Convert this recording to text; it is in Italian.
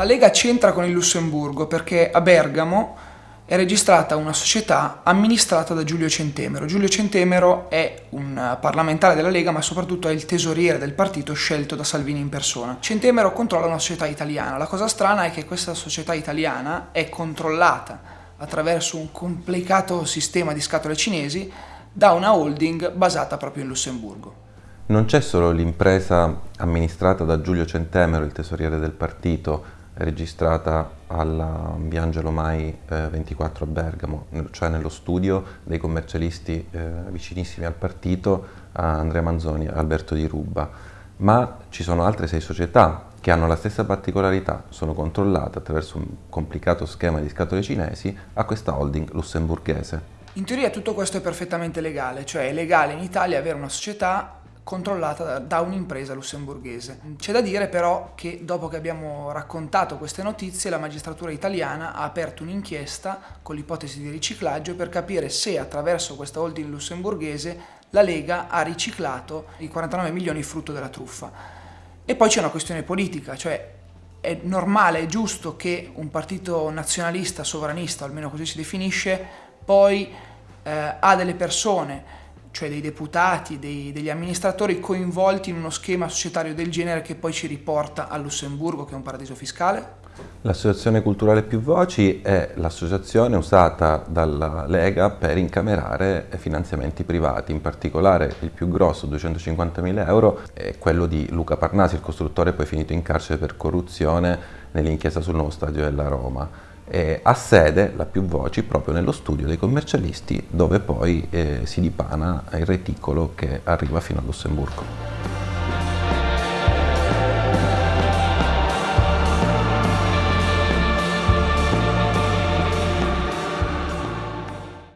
La Lega c'entra con il Lussemburgo perché a Bergamo è registrata una società amministrata da Giulio Centemero. Giulio Centemero è un parlamentare della Lega ma soprattutto è il tesoriere del partito scelto da Salvini in persona. Centemero controlla una società italiana. La cosa strana è che questa società italiana è controllata attraverso un complicato sistema di scatole cinesi da una holding basata proprio in Lussemburgo. Non c'è solo l'impresa amministrata da Giulio Centemero, il tesoriere del partito, registrata alla Biangelo Mai eh, 24 a Bergamo, cioè nello studio dei commercialisti eh, vicinissimi al partito, a Andrea Manzoni e Alberto Di Ruba, ma ci sono altre sei società che hanno la stessa particolarità, sono controllate attraverso un complicato schema di scatole cinesi a questa holding lussemburghese. In teoria tutto questo è perfettamente legale, cioè è legale in Italia avere una società controllata da un'impresa lussemburghese. C'è da dire però che dopo che abbiamo raccontato queste notizie la magistratura italiana ha aperto un'inchiesta con l'ipotesi di riciclaggio per capire se attraverso questa holding lussemburghese la Lega ha riciclato i 49 milioni frutto della truffa. E poi c'è una questione politica, cioè è normale, è giusto che un partito nazionalista, sovranista, almeno così si definisce, poi eh, ha delle persone cioè dei deputati, dei, degli amministratori coinvolti in uno schema societario del genere che poi ci riporta a Lussemburgo, che è un paradiso fiscale? L'associazione culturale Più Voci è l'associazione usata dalla Lega per incamerare finanziamenti privati, in particolare il più grosso, 250.000 euro, è quello di Luca Parnasi, il costruttore poi finito in carcere per corruzione nell'inchiesta sul nuovo stadio della Roma eh, ha sede, la più voci, proprio nello studio dei commercialisti dove poi eh, si dipana il reticolo che arriva fino a Lussemburgo.